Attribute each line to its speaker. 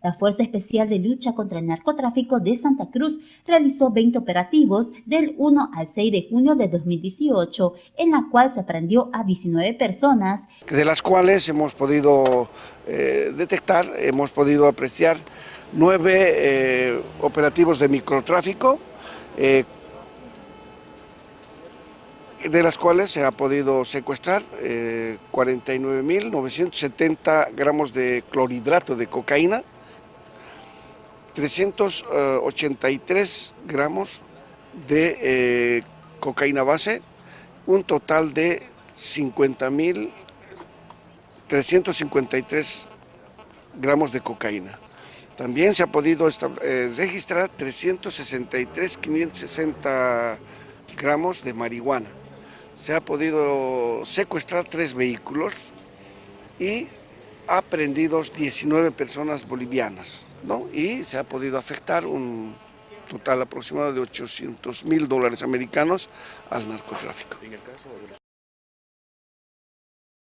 Speaker 1: La Fuerza Especial de Lucha contra el Narcotráfico de Santa Cruz realizó 20 operativos del 1 al 6 de junio de 2018, en la cual se prendió a 19 personas.
Speaker 2: De las cuales hemos podido eh, detectar, hemos podido apreciar nueve eh, operativos de microtráfico, eh, de las cuales se ha podido secuestrar 49.970 gramos de clorhidrato de cocaína, 383 gramos de eh, cocaína base, un total de 50.353 gramos de cocaína. También se ha podido eh, registrar 363.560 gramos de marihuana. Se ha podido secuestrar tres vehículos y aprendidos 19 personas bolivianas. ¿No? y se ha podido afectar un total aproximado de 800 mil dólares americanos al narcotráfico.